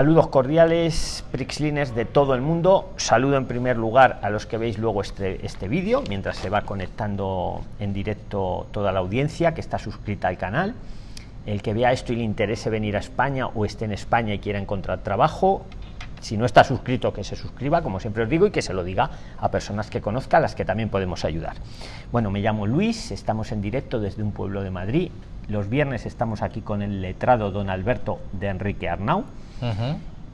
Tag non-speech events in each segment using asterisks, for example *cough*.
Saludos cordiales, Prixliners de todo el mundo. Saludo en primer lugar a los que veis luego este, este vídeo, mientras se va conectando en directo toda la audiencia que está suscrita al canal. El que vea esto y le interese venir a España o esté en España y quiera encontrar trabajo, si no está suscrito, que se suscriba, como siempre os digo, y que se lo diga a personas que conozca, a las que también podemos ayudar. Bueno, me llamo Luis, estamos en directo desde un pueblo de Madrid. Los viernes estamos aquí con el letrado don Alberto de Enrique Arnau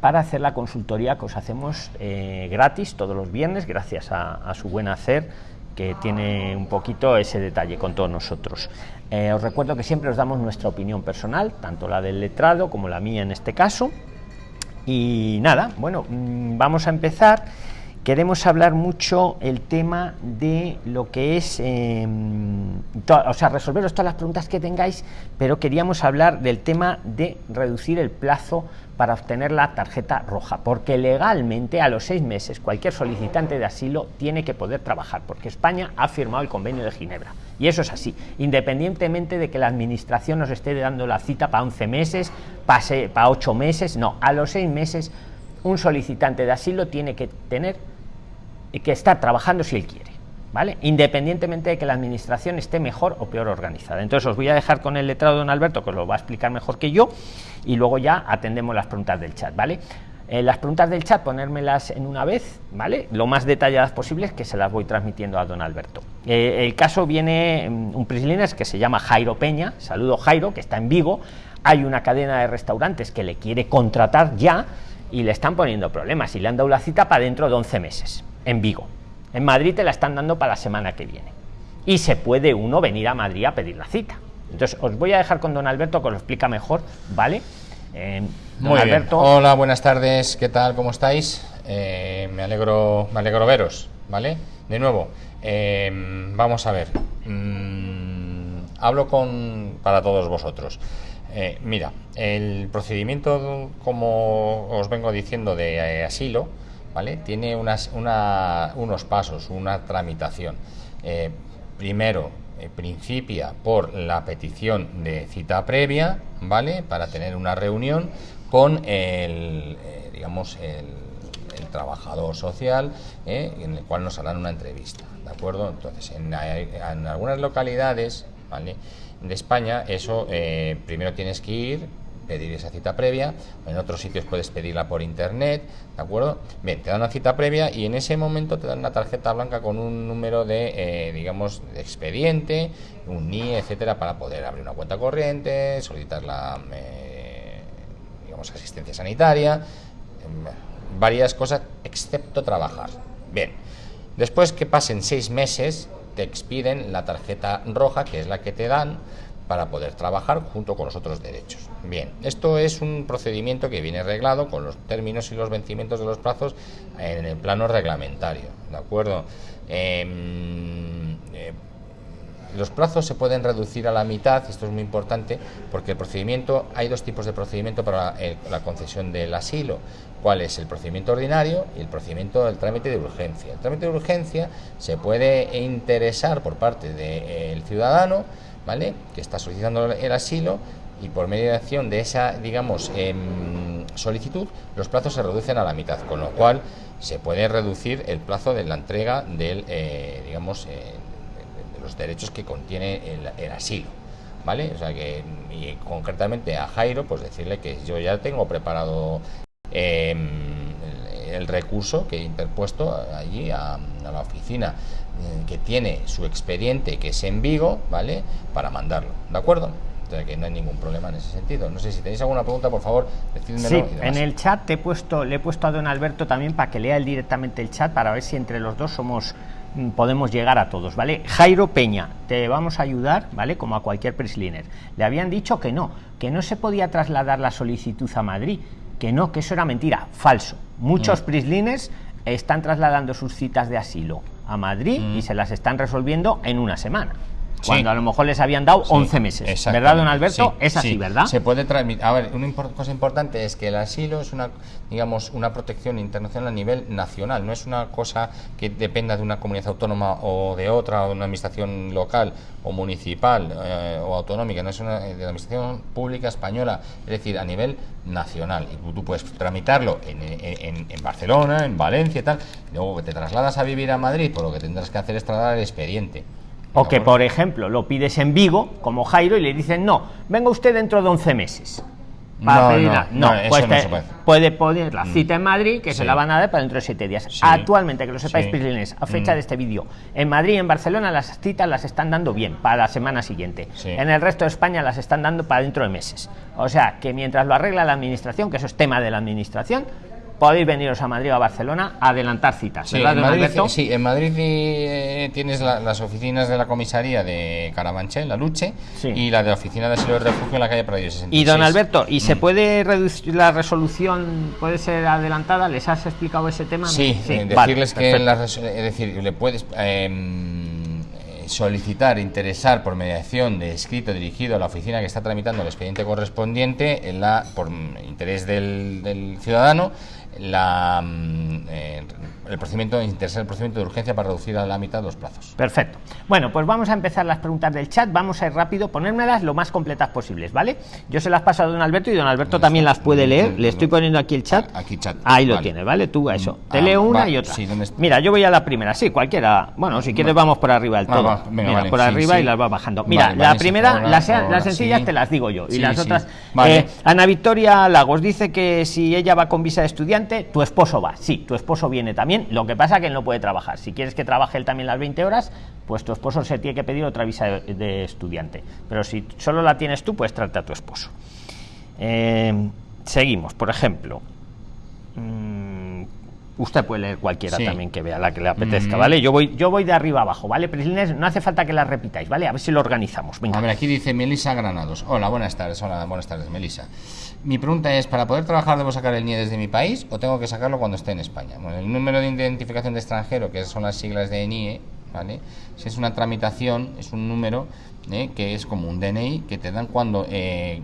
para hacer la consultoría que os hacemos eh, gratis todos los viernes, gracias a, su buen hacer, que tiene un poquito ese detalle con todos nosotros. Eh, os recuerdo que siempre os damos nuestra opinión personal, tanto la del letrado como la mía en este caso. Y nada, bueno, mm, vamos a empezar queremos hablar mucho el tema de lo que es, em, o sea, resolveros todas las preguntas que tengáis, pero queríamos hablar del tema de reducir el plazo para obtener la tarjeta roja, porque legalmente a los seis meses cualquier solicitante de asilo tiene que poder trabajar, porque España ha firmado el convenio de Ginebra. Y eso es así, independientemente de que la administración nos esté dando la cita para 11 meses, pase para 8 meses, no, a los seis meses un solicitante de asilo tiene que tener que está trabajando si él quiere. ¿Vale? Independientemente de que la administración esté mejor o peor organizada. Entonces os voy a dejar con el letrado don Alberto, que os lo va a explicar mejor que yo, y luego ya atendemos las preguntas del chat, ¿vale? Eh, las preguntas del chat, ponérmelas en una vez, ¿vale? Lo más detalladas posibles, que se las voy transmitiendo a don Alberto. Eh, el caso viene mm, un prislines que se llama Jairo Peña, saludo Jairo, que está en Vigo. Hay una cadena de restaurantes que le quiere contratar ya y le están poniendo problemas y le han dado la cita para dentro de 11 meses en Vigo. En Madrid te la están dando para la semana que viene. Y se puede uno venir a Madrid a pedir la cita. Entonces, os voy a dejar con don Alberto que os lo explica mejor, ¿vale? Eh, Muy Alberto. Hola, buenas tardes, ¿qué tal? ¿Cómo estáis? Eh, me alegro me alegro veros, ¿vale? De nuevo, eh, vamos a ver. Mm, hablo con para todos vosotros. mira, el procedimiento, como os vengo diciendo, de asilo, tiene unas, unos pasos, una tramitación. Eh, primero, eh, principia por la petición de cita previa, ¿vale? Para tener una reunión con el, eh, digamos, el, trabajador social, en el cual nos harán una entrevista, ¿de acuerdo? Entonces, en, en algunas localidades, ¿vale? De España, eso primero tienes que ir, pedir esa cita previa, en otros sitios puedes pedirla por internet, ¿de acuerdo? Bien, te dan una cita previa y en ese momento te dan una tarjeta blanca con un número de, eh, digamos, de expediente, un NIE, etcétera, para poder abrir una cuenta corriente, solicitar la, eh, digamos, asistencia sanitaria, em, varias cosas, excepto trabajar. Bien, después que pasen seis meses, te expiden la tarjeta roja, que es la que te dan, para poder trabajar junto con los otros derechos. Bien, esto es un procedimiento que viene reglado con los términos y los vencimientos de los plazos en el plano reglamentario, ¿de acuerdo? Em, eh, los plazos se pueden reducir a la mitad, esto es muy importante, porque el procedimiento, hay dos tipos de procedimiento para la concesión del asilo, cuál es el procedimiento ordinario y el procedimiento del trámite de urgencia. El trámite de urgencia se puede interesar por parte del ciudadano, ¿vale? que está solicitando el asilo y por mediación de esa, digamos, em, solicitud, los plazos se reducen a la mitad, con lo cual se puede reducir el plazo de la entrega del, eh, digamos, eh, de los derechos que contiene el, asilo. ¿Vale? O sea que, y concretamente a Jairo, pues decirle que yo ya tengo preparado em, el, recurso que he interpuesto allí a la oficina eh, que tiene su expediente que es en Vigo, ¿vale? Para mandarlo, ¿de acuerdo? O que no hay ningún problema en ese sentido. No sé si tenéis alguna pregunta, por favor, decídmelo. Sí, en el chat te he puesto, le he puesto a don Alberto también para que lea él directamente el chat para ver si entre los dos somos mm, podemos llegar a todos, ¿vale? Jairo Peña, te vamos a ayudar, ¿vale? Como a cualquier prisliner. Le habían dicho que no, que no se podía trasladar la solicitud a Madrid, que no, que eso era mentira, falso. Muchos mm. prisliners están trasladando sus citas de asilo a Madrid y mm. se las están resolviendo en una semana. Cuando a lo mejor les habían dado 11 meses. ¿Verdad, don Alberto? es así, ¿verdad? Se puede transmitir. A ver, una cosa importante es que el asilo es una, digamos, una protección internacional a nivel nacional, no es una cosa que dependa de una comunidad autónoma o de otra, o de una administración local o municipal eh, o autonómica, no es una de la administración pública española, es decir, a nivel nacional. Y tú puedes tramitarlo en, en, en Barcelona, en Valencia y tal, luego que te trasladas a vivir a Madrid, por lo que tendrás que hacer es trasladar el expediente. O que, por ejemplo, lo pides en Vigo, como Jairo, y le dicen, no, venga usted dentro de 11 meses. no, no, pues puede. poner la mm. cita en Madrid, que se la van a dar para dentro de 7 días. Actualmente, que lo sepáis, sí. a fecha mm. de este vídeo, en Madrid y en Barcelona las citas las están dando bien para la semana siguiente. En el resto de España las están dando para dentro de meses. O sea, que mientras lo arregla la administración, que eso es tema de la administración, podéis veniros a Madrid o a Barcelona a adelantar citas. Sí, en Madrid, sí, en Madrid eh, tienes las oficinas de la comisaría de Carabanchel, la Luche, y la de la oficina de asilo de refugio en la calle Prado 66. Y don Alberto, ¿y se mm. puede reducir la resolución, puede ser adelantada? ¿Les has explicado ese tema? Sí, eh, decirles que, es decir, le puedes... Em, solicitar, interesar por mediación de escrito dirigido a la oficina que está tramitando el expediente correspondiente en la, por interés del, del ciudadano la, mm, eh, el procedimiento el procedimiento de urgencia para reducir a la mitad los plazos. Perfecto. Bueno, pues vamos a empezar las preguntas del chat. Vamos a ir rápido, ponérmelas lo más completas posibles, ¿vale? Yo se las paso a don Alberto y don Alberto también las puede leer. Le estoy poniendo aquí el chat. Aquí chat. Ahí lo tiene, ¿vale? Tú a eso. Te ah, leo una y otra. Mira, yo voy a la primera. Sí, cualquiera. Bueno, si quieres vamos por arriba del todo. Mira, por arriba y las va bajando. Mira, la primera, las, sencillas te las digo yo. y las otras. Eh, Ana Victoria Lagos dice que si ella va con visa de estudiante, tu esposo va. Sí, tu esposo viene también. Lo que pasa que él no puede trabajar. Si quieres que trabaje él también las 20 horas, pues tu esposo se tiene que pedir otra visa de, estudiante. Pero si solo la tienes tú, pues trata a tu esposo. Eh, seguimos, por ejemplo. Mm, usted puede leer cualquiera también que vea la que le apetezca, mm. ¿vale? Yo voy, yo voy de arriba abajo, ¿vale? Prislines, no hace falta que la repitáis, ¿vale? A ver si lo organizamos. A ver, aquí dice Melisa Granados. Hola, buenas tardes. Hola, buenas tardes, Melisa. Mi pregunta es, ¿para poder trabajar debo sacar el NIE desde mi país o tengo que sacarlo cuando esté en España? Bueno, el número de identificación de extranjero, que son las siglas de NIE, ¿vale? Si es una tramitación, es un número ¿eh? que es como un DNI que te dan cuando eh,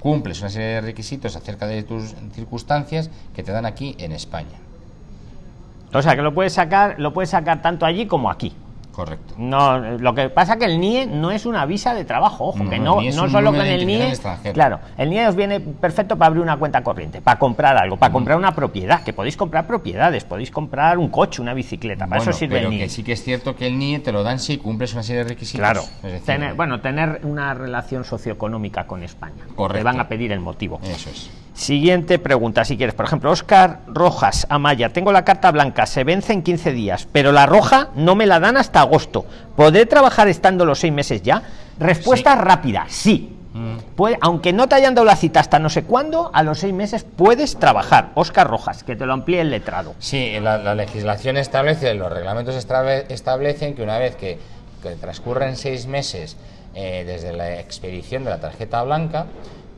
cumples una serie de requisitos acerca de tus circunstancias que te dan aquí en España. O sea, que lo puedes sacar, lo puedes sacar tanto allí como aquí. Correcto. No, lo que pasa que el NIE no es una visa de trabajo, ojo, que no, no solo con el NIE. Claro, el NIE os viene perfecto para abrir una cuenta corriente, para comprar algo, para comprar una propiedad, que podéis comprar propiedades, podéis comprar un coche, una bicicleta, para eso sirve el NIE. Que sí que es cierto que el NIE te lo dan si cumples una serie de requisitos. Claro, tener, bueno, tener una relación socioeconómica con España. Correcto. Te van a pedir el motivo. Eso es. Siguiente pregunta, si quieres. Por ejemplo, Oscar Rojas Amaya. Tengo la carta blanca, se vence en 15 días, pero la roja no me la dan hasta agosto. ¿Podré trabajar estando los seis meses ya? Respuesta rápida, sí. Mm. Aunque no te hayan dado la cita hasta no sé cuándo, a los seis meses puedes trabajar. Oscar Rojas, que te lo amplíe el letrado. Sí, la, legislación establece, los reglamentos establecen que una vez que, transcurren seis meses eh, desde la expedición de la tarjeta blanca,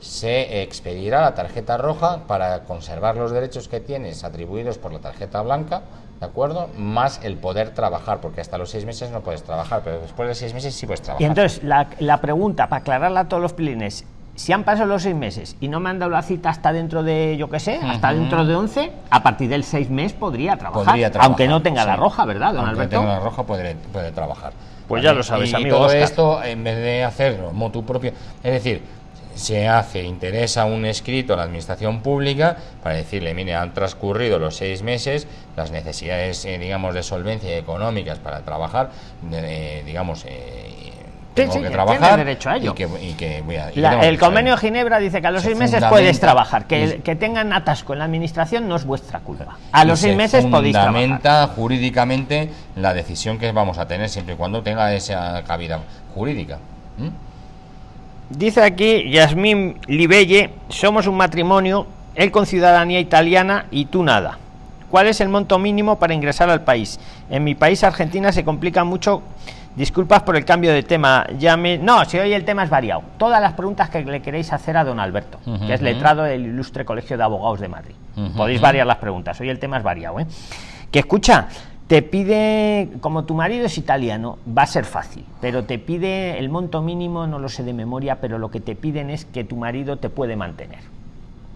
se expedirá la tarjeta roja para conservar los derechos que tienes atribuidos por la tarjeta blanca, ¿de acuerdo? Más el poder trabajar, porque hasta los seis meses no puedes trabajar, pero después de seis meses sí puedes trabajar. Y entonces, la, pregunta, para aclararla a todos los pilines, si han pasado los seis meses y no me han dado la cita hasta dentro de, yo qué sé, hasta dentro de 11, a partir del seis mes podría trabajar, aunque no tenga la roja, ¿verdad, don aunque tenga la roja puede, puede trabajar. Pues ya lo sabes, amigo. Y todo esto, en vez de hacerlo motu propio, es decir, se hace, interesa un escrito a la administración pública para decirle, mire, han transcurrido los seis meses, las necesidades, eh, digamos, de solvencia económicas para trabajar, digamos, eh, tengo que trabajar derecho a ello. Y que, el convenio de Ginebra dice que a los seis meses puedes trabajar, que, que tengan atasco en la administración no es vuestra culpa. A los seis meses podéis trabajar. Fundamenta jurídicamente la decisión que vamos a tener siempre y cuando tenga esa cabida jurídica. Dice aquí Yasmín Libelle, somos un matrimonio, él con ciudadanía italiana y tú nada. ¿Cuál es el monto mínimo para ingresar al país? En mi país, Argentina, se complica mucho. Disculpas por el cambio de tema. Llame... No, si hoy el tema es variado. Todas las preguntas que le queréis hacer a don Alberto, que es letrado del Ilustre Colegio de Abogados de Madrid. Podéis variar las preguntas. Hoy el tema es variado. ¿eh? Que escucha, te pide, como tu marido es italiano, va a ser fácil, pero te pide el monto mínimo, no lo sé de memoria, pero lo que te piden es que tu marido te puede mantener.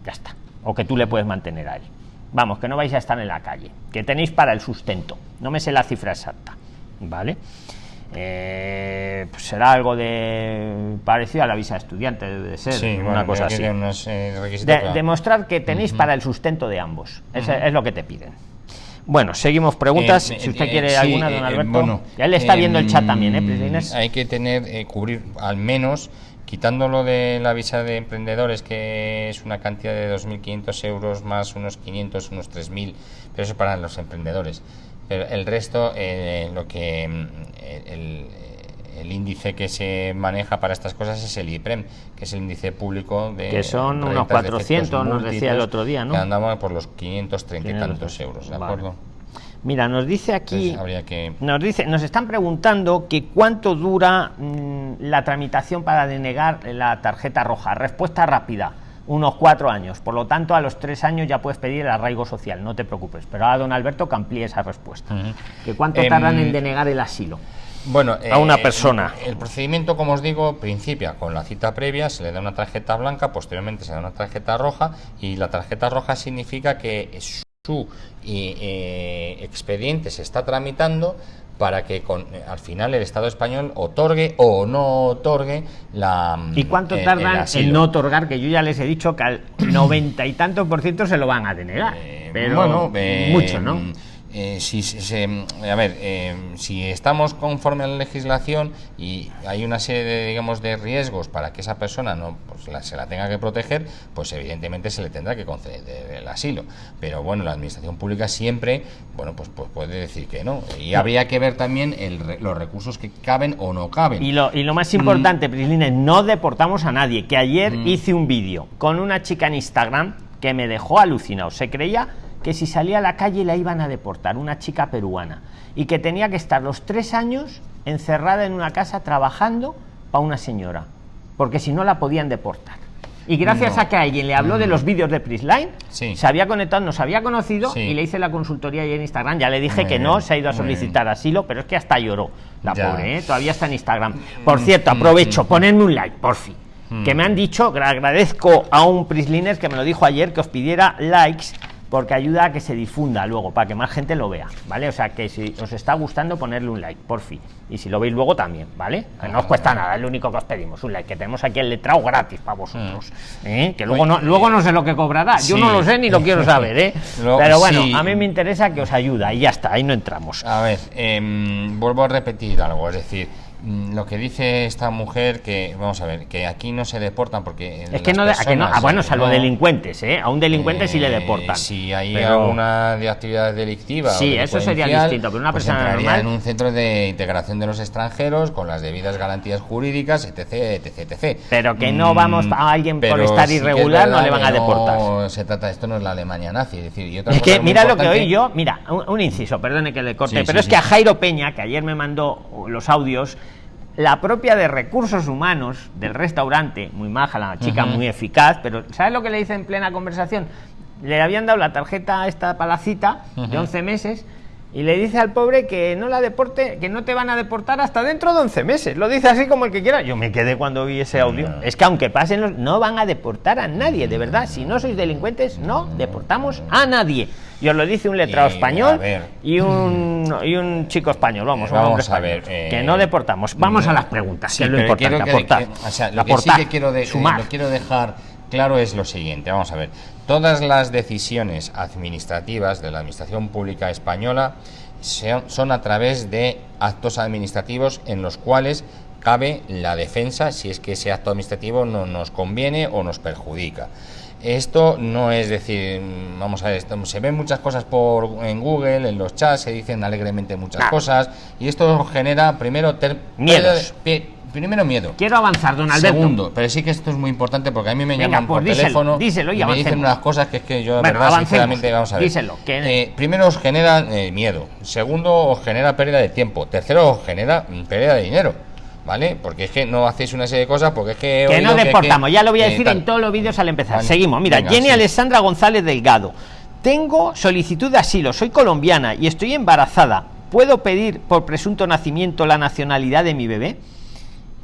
Ya está. O que tú le puedes mantener a él. Vamos, que no vais a estar en la calle, que tenéis para el sustento. No me sé la cifra exacta. ¿Vale? Eh, pues será algo de parecido a la visa de estudiante, debe ser una cosa así. demostrar que tenéis para el sustento de ambos. es lo que te piden. Bueno, seguimos preguntas. Eh, si usted eh, quiere alguna, don Alberto. bueno, ya le está viendo el chat también, ¿eh, Hay que tener, cubrir al menos quitándolo de la visa de emprendedores, que es una cantidad de 2.500 euros más unos 500, unos 3.000, pero eso para los emprendedores. Pero el resto, eh, lo que mm, el, el, índice que se maneja para estas cosas es el IPREM, que es el índice público de. Que son unos 400, nos decía el otro día, ¿no? Que andamos por los 530 y tantos euros, ¿de acuerdo? Mira, nos dice aquí, que... nos dice, nos están preguntando que cuánto dura mm, la tramitación para denegar la tarjeta roja. Respuesta rápida unos cuatro años. Por lo tanto, a los tres años ya puedes pedir el arraigo social, no te preocupes. Pero ahora don Alberto que amplíe esa respuesta. ¿Que ¿Cuánto em, tardan en denegar el asilo? Bueno, a una eh, persona. El, procedimiento, como os digo, principia con la cita previa, se le da una tarjeta blanca, posteriormente se da una tarjeta roja y la tarjeta roja significa que su eh, expediente se está tramitando para que con, al final el Estado español otorgue o no otorgue la... ¿Y cuánto tardan en no otorgar? Que yo ya les he dicho que al noventa y tantos por ciento se lo van a denegar. Eh, pero bueno, mucho, ¿no? Eh, si se, a ver, eh, si estamos conforme a la legislación y hay una serie de, digamos, de riesgos para que esa persona no pues, se la tenga que proteger, pues evidentemente se le tendrá que conceder el asilo. Pero bueno, la administración pública siempre, bueno, pues, pues puede decir que no. Y habría que ver también los recursos que caben o no caben. Y lo, y lo más importante, mm. no deportamos a nadie. Que ayer mm. hice un vídeo con una chica en Instagram que me dejó alucinado. Se creía que si salía a la calle la iban a deportar, una chica peruana, y que tenía que estar los tres años encerrada en una casa trabajando para una señora, porque si no la podían deportar. Y gracias a que alguien le habló de mm. los vídeos de Prisline, se había conectado, nos había conocido y le hice la consultoría ahí en Instagram. Ya le dije que no, se ha ido a solicitar asilo, pero es que hasta lloró la pobre, ¿eh? todavía está en Instagram. Por cierto, mm, aprovecho, mm, ponedme un like, por fin. Que me han dicho, agradezco a un Prisliner que me lo dijo ayer, que os pidiera likes porque ayuda a que se difunda luego, para que más gente lo vea, ¿vale? O sea, que si os está gustando, ponerle un like, por fin. Y si lo veis luego también, ¿vale? no os cuesta nada, es lo único que os pedimos, un like, que tenemos aquí el letrado gratis para vosotros. Mm. ¿eh? Que luego no, luego no sé lo que cobrará, yo no lo sé ni lo quiero saber, ¿eh? *laughs* Pero bueno, a mí me interesa que os ayuda y ya está, ahí no entramos. A ver, em, vuelvo a repetir algo, es decir, lo que dice esta mujer que vamos a ver que aquí no se deportan porque es que no, ah, bueno salvo delincuentes ¿eh? a un delincuente sí le eh, deportan. si hay alguna de actividades delictivas sí eso sería distinto pero una pues persona normal en un centro de integración de los extranjeros con las debidas garantías jurídicas etc etc etc. Pero que no vamos a alguien por estar irregular no le van a deportar no se trata esto no es la Alemania nazi es decir es que mira lo que oí yo mira un, inciso perdone que le corte pero es que a Jairo Peña que ayer me mandó los audios la propia de recursos humanos del restaurante, muy maja, la chica muy eficaz, pero ¿sabes lo que le dice en plena conversación? Le habían dado la tarjeta a esta palacita de 11 meses y le dice al pobre que no la deporte, que no te van a deportar hasta dentro de 11 meses. Lo dice así como el que quiera. Yo me quedé cuando vi ese audio. Es que aunque pasen los, no van a deportar a nadie, de verdad. Si no sois delincuentes, no deportamos a nadie. Y os lo dice un letrado español y un, y un chico español. Vamos, vamos a ver. que no deportamos. Vamos a las preguntas, que es lo importante. aportar. lo que sí que quiero, de, lo quiero dejar claro es lo siguiente. Vamos a ver. Todas las decisiones administrativas de la Administración Pública Española son a través de actos administrativos en los cuales cabe la defensa si es que ese acto administrativo no nos conviene o nos perjudica. Esto no es decir, vamos a ver, se ven muchas cosas por en Google, en los chats, se dicen alegremente muchas cosas y esto genera primero miedos primero miedo. Quiero avanzar, don Alberto. Segundo, pero sí que esto es muy importante porque a mí me llaman por pues teléfono díselo y, me dicen unas cosas que es que yo, verdad, sinceramente, vamos a ver. Díselo, eh, primero os genera eh, miedo. Segundo, os genera pérdida de tiempo. Tercero, os genera mm, pérdida de dinero. ¿Vale? Porque es que no hacéis una serie de cosas porque es que... Que no deportamos, ya lo voy a decir en todos los vídeos al empezar. Seguimos, mira, Jenny Alessandra González Delgado. tengo solicitud de asilo, soy colombiana y estoy embarazada. ¿Puedo pedir por presunto nacimiento la nacionalidad de mi bebé?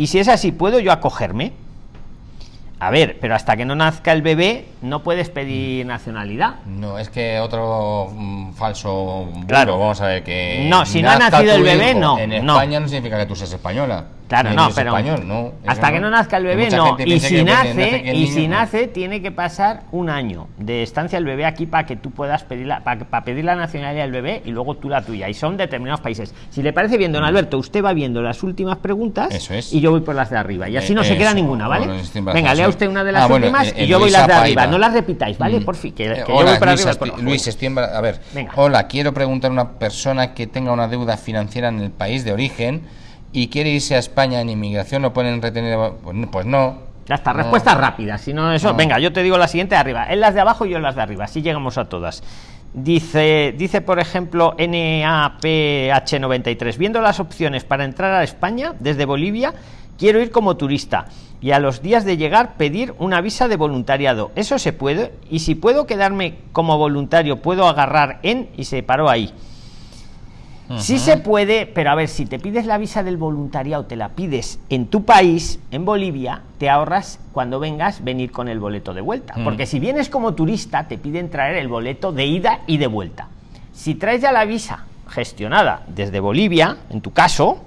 Y si es así, ¿puedo yo acogerme? A ver, pero hasta que no nazca el bebé no puedes pedir nacionalidad. No, es que otro mm, falso claro. vamos a ver que No, si no ha nacido el bebé, no. En España no significa que tú seas española. Claro, no, pero hasta que no nazca el bebé, no. Y si nace, y si nace, tiene que pasar un año de estancia el bebé aquí para que tú puedas pedir la, para, pedir la nacionalidad del bebé y luego tú la tuya. Y son determinados países. Si le parece bien, don Alberto, usted va viendo las últimas preguntas y yo voy por las de arriba. Y así no se queda ninguna, ¿vale? Venga, lea usted una de las ah, últimas y yo voy las de arriba. No las repitáis, ¿vale? Mm. Por fin, que, yo voy por arriba. Luis, estoy a ver. Hola, quiero preguntar a una persona que tenga una deuda financiera en el país de origen y quiere irse a España en inmigración, ¿lo pueden retener? Pues, pues no. Ya está, respuesta rápida. Si no eso, venga, yo te digo la siguiente de arriba. En las de abajo y yo en las de arriba. Así llegamos a todas. Dice, dice por ejemplo NAPH93, viendo las opciones para entrar a España desde Bolivia, quiero ir como turista y a los días de llegar pedir una visa de voluntariado. ¿Eso se puede? Y si puedo quedarme como voluntario, puedo agarrar en y se paró ahí. Sí se puede, pero a ver, si te pides la visa del voluntariado, te la pides en tu país, en Bolivia, te ahorras cuando vengas venir con el boleto de vuelta. Porque si vienes como turista, te piden traer el boleto de ida y de vuelta. Si traes ya la visa gestionada desde Bolivia, en tu caso,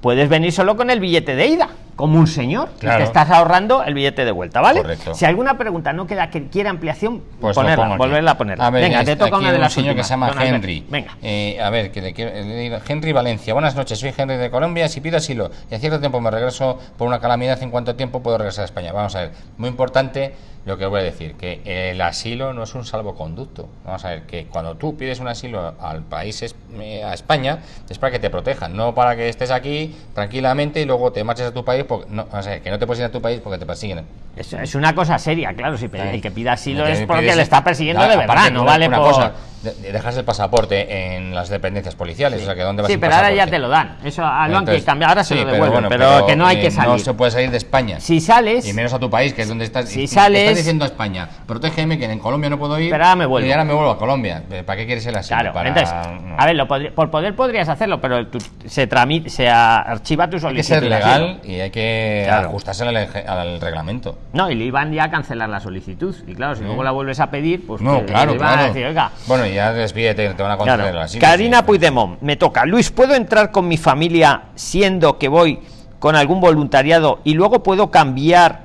puedes venir solo con el billete de ida como un señor te estás ahorrando el billete de vuelta, ¿vale? Si alguna pregunta no queda que quiera ampliación, pues ponerla, volverla a poner. Venga, te toca una de las señor que se llama Henry. Venga. Eh, a ver, que, que, Henry Valencia. Buenas noches, soy Henry de Colombia. Si pido asilo y a cierto tiempo me regreso por una calamidad, ¿en cuánto tiempo puedo regresar a España? Vamos a ver. Muy importante lo que voy a decir, que el asilo no es un salvoconducto. Vamos a ver, que cuando tú pides un asilo al país, eh, a España, es para que te protejan, no para que estés aquí tranquilamente y luego te marches a tu país, porque, no, o sea, que no te puedes ir a tu país porque te persiguen. Es, es una cosa seria, claro, si el que pida asilo es porque le está persiguiendo de verdad, no vale por... Cosa, dejas el pasaporte en las dependencias policiales, o sea, que ¿dónde vas Sí, pero ahora ya te lo dan. Eso lo han cambiado, ahora se lo devuelven, pero, que no hay que salir. No se puede salir de España. Si sales y menos a tu país, que es donde estás. Si sales estás diciendo a España, protégeme que en Colombia no puedo ir. Pero ahora me vuelvo. Y ahora me vuelvo a Colombia. ¿Para qué quieres el asilo? Claro, entonces, a ver, lo por poder podrías hacerlo, pero se tramite, se archiva tu solicitud. Hay que ser legal y hay que ajustarse al, reglamento. No, y le iban ya a cancelar la solicitud. Y claro, si luego la vuelves a pedir, pues no, claro, claro. A decir, oiga. Bueno, ya desvíete te van a conceder Karina Puigdemont, me toca. Luis, ¿puedo entrar con mi familia siendo que voy con algún voluntariado y luego puedo cambiar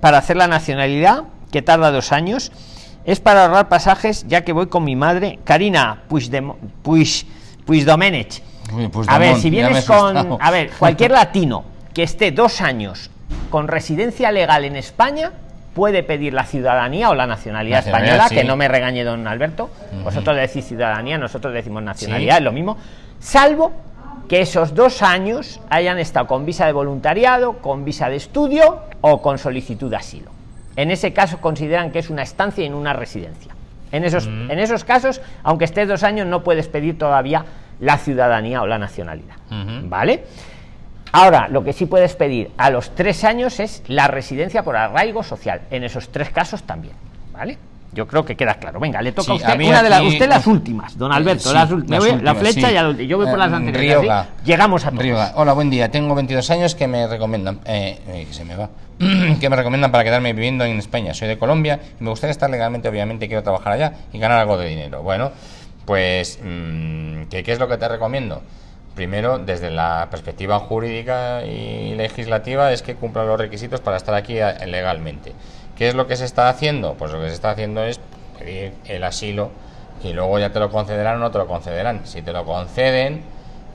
para hacer la nacionalidad, que tarda dos años? Es para ahorrar pasajes, ya que voy con mi madre. Karina Puigdemont, Puig, Puigdomenech. a ver, si vienes con... A ver, cualquier latino que esté dos años con residencia legal en España puede pedir la ciudadanía o la nacionalidad, española, que no me regañe don Alberto, vosotros decís ciudadanía, nosotros decimos nacionalidad, es lo mismo, salvo que esos dos años hayan estado con visa de voluntariado, con visa de estudio o con solicitud de asilo. En ese caso consideran que es una estancia en una residencia. En esos, en esos casos, aunque estés dos años, no puedes pedir todavía la ciudadanía o la nacionalidad. ¿Vale? Ahora, lo que sí puedes pedir a los tres años es la residencia por arraigo social. En esos tres casos también. ¿Vale? Yo creo que queda claro. Venga, le toca a usted una de las usted las últimas, don Alberto, las, últimas, la flecha y yo voy por las eh, anteriores. Llegamos a todos. Hola, buen día. Tengo 22 años que me recomiendan eh, eh, que se me va. *clears throat* que me recomiendan para quedarme viviendo en España. Soy de Colombia y me gustaría estar legalmente, obviamente quiero trabajar allá y ganar algo de dinero. Bueno, pues mm, ¿qué, ¿qué es lo que te recomiendo? Primero, desde la perspectiva jurídica y legislativa, es que cumpla los requisitos para estar aquí eh, legalmente. ¿Qué es lo que se está haciendo? Pues lo que se está haciendo es pedir el asilo y luego ya te lo concederán o no te lo concederán. Si te lo conceden,